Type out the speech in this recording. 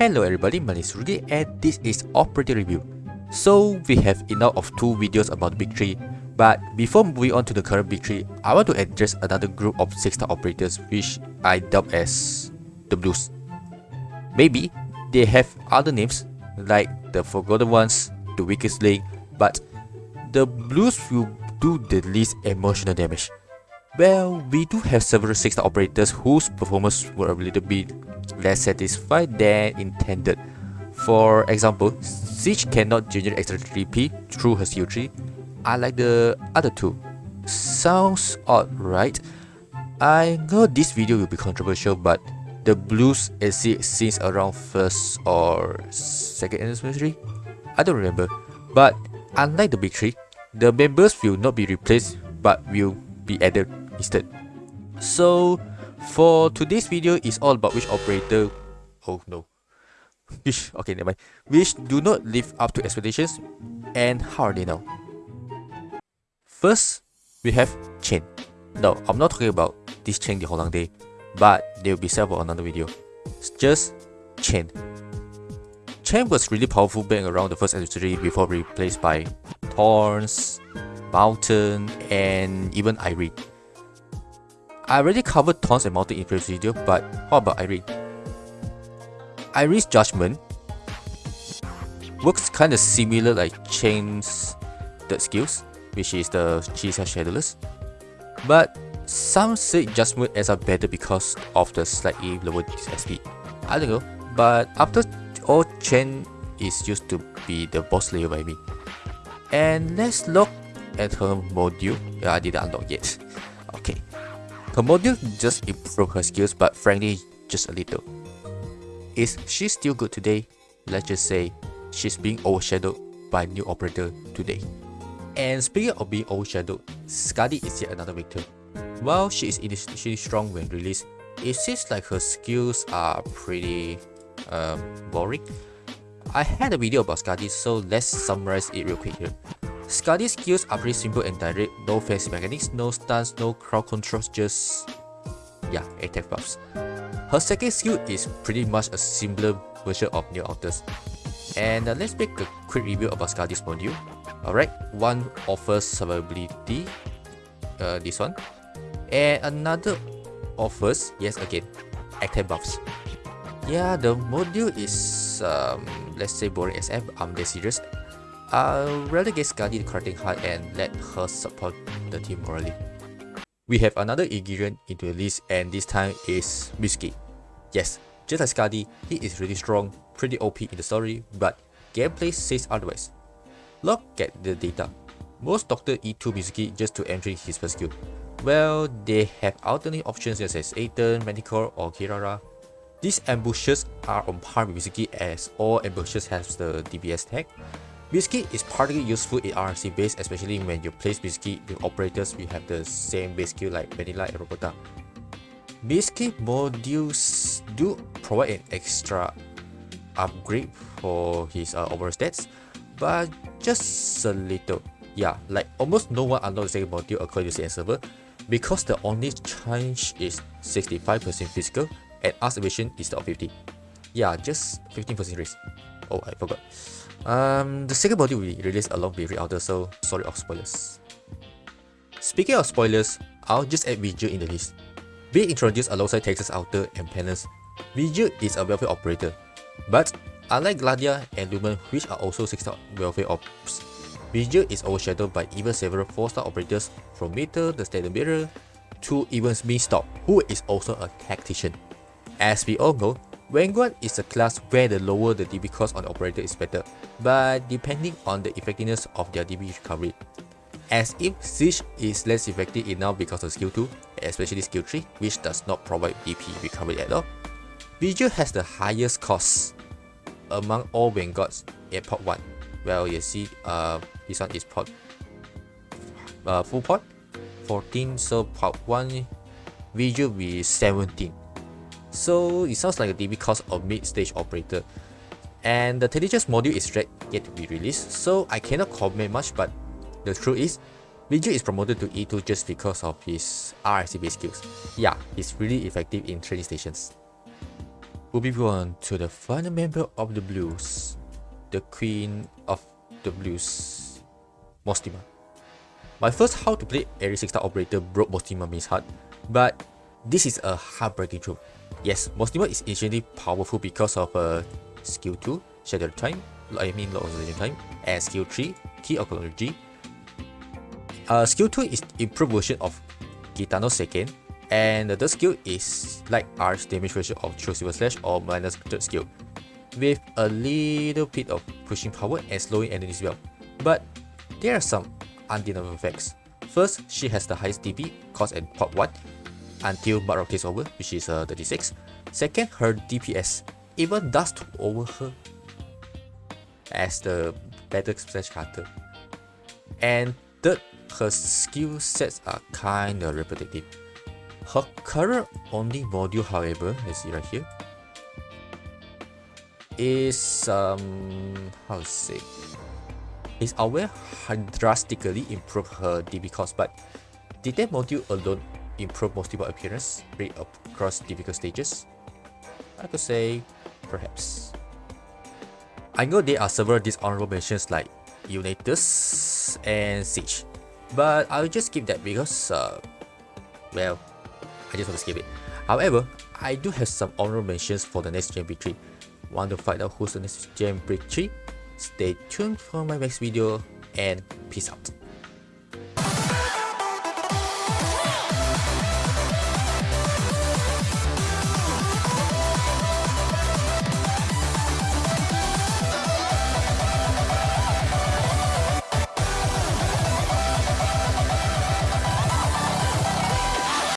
Hello everybody, my name is Rudy and this is Operator Review. So we have enough of two videos about Big 3, but before moving on to the current Big 3, I want to address another group of 6-star operators which I dub as the Blues. Maybe they have other names like the Forgotten Ones, the Weakest Link, but the Blues will do the least emotional damage. Well, we do have several 6-star operators whose performance were a little bit less satisfied than intended. For example, Siege cannot generate extra 3p through her skill tree, unlike the other two. Sounds odd, right? I know this video will be controversial, but the blues exist since around first or second anniversary? I don't remember. But unlike the big three, the members will not be replaced but will be added instead. So for today's video is all about which operator oh no which okay never mind which do not live up to expectations and how are they now. First we have Chen. No, I'm not talking about this Chen the Holungday, but they will be set for another video. It's just Chen. Chen was really powerful back around the first anniversary before replaced by Thorns, Mountain, and even Irene. I already covered Thorns and Mountain in previous video, but what about Irene? Irene's Judgment works kinda similar like Chen's third skills, which is the Chi Xiao Shadowless. But some say Judgment ends up better because of the slightly lower SP. I don't know, but after all Chen is used to be the boss layer by me. And let's look at her module. Yeah, I didn't unlock yet. Okay. Her module just improved her skills, but frankly, just a little. Is she still good today? Let's just say she's being overshadowed by new operator today. And speaking of being overshadowed, Skadi is yet another victim. While she is initially strong when released, it seems like her skills are pretty um, boring. I had a video about Skadi, so let's summarize it real quick here. Skadi's skills are pretty simple and direct, no fancy mechanics, no stuns, no crowd controls, just yeah, attack buffs. Her second skill is pretty much a simpler version of New Altars. And uh, let's make a quick review about Skadi's module. Alright, one offers survivability, uh, this one, and another offers, yes again, attack buffs. Yeah, the module is, um, let's say boring SF, I'm dead serious. I'll rather get Skadi the Corrupting Heart and let her support the team morally. We have another ingredient into the list and this time is Mizuki. Yes, just like Skadi, he is really strong, pretty OP in the story, but gameplay says otherwise. Look at the data. Most Doctor E2 Mizuki just to entry his first skill. Well, they have alternate options such as Ethan, Manticore or Kirara. These ambushes are on par with Mizuki as all ambushes have the DPS tag, Mizuki is particularly useful in RNC base, especially when you place Mizuki with operators we have the same base skill like Vanilla and Robota. Mizuki modules do provide an extra upgrade for his uh, overall stats, but just a little. Yeah, like almost no one unlocks the module according to CN server, because the only change is 65% physical and Arts Evasion is the 50. Yeah, just 15% risk. Oh, I forgot. Um, the second body will be released along with Re-Outer, so sorry of spoilers. Speaking of spoilers, I'll just add Vigil in the list. Being introduced alongside Texas Alter and Penance, Vigil is a welfare operator. But unlike Gladia and Lumen which are also 6-star welfare ops, Vigil is overshadowed by even several 4-star operators from Myrtle, the Standard Bearer, to even Beanstalk, who is also a tactician. As we all know, Vanguard is a class where the lower the DP cost on the operator is better, but depending on the effectiveness of their DP recovery. As if Siege is less effective enough because of skill 2, especially skill 3, which does not provide DP recovery at all. Vigil has the highest cost among all Vanguards at port 1. Well, you see, uh, this one is port, uh, full port, 14, so port 1, Vigil will be 17. So it sounds like a DP cost of mid-stage operator. And the Tenacious module is yet to be released, so I cannot comment much but the truth is, Vigil is promoted to E2 just because of his based skills. Yeah, he's really effective in training stations. We'll be on to the final member of the blues, the queen of the blues, Mostima. My first how to play Ares 6 star operator broke Mostima heart, but this is a heartbreaking truth. Yes, Mostima is initially powerful because of uh, skill 2, Shadow Time, I mean Lord of Time, and skill 3, Key of Chronology. Uh, skill 2 is improved version of Gitano second, and the third skill is like Arts damage version of True Silver Slash or minus third skill, with a little bit of pushing power and slowing enemies well. But there are some undeniable effects. First, she has the highest DP, cost and pop 1, until Mud takes over, which is uh, 36. Second, her DPS even does over her as the better slash cutter. And third, her skill sets are kinda repetitive. Her current only module, however, let's see right here, is um how to say is aware drastically improve her DP cost, but did that module alone improve multiple appearance rate across difficult stages? I could say perhaps. I know there are several dishonorable mentions like Unitus and Siege, but I'll just skip that because, uh, well, I just want to skip it. However, I do have some honorable mentions for the next Gen Break 3. Want to find out who's the next Gen Break 3? Stay tuned for my next video and peace out.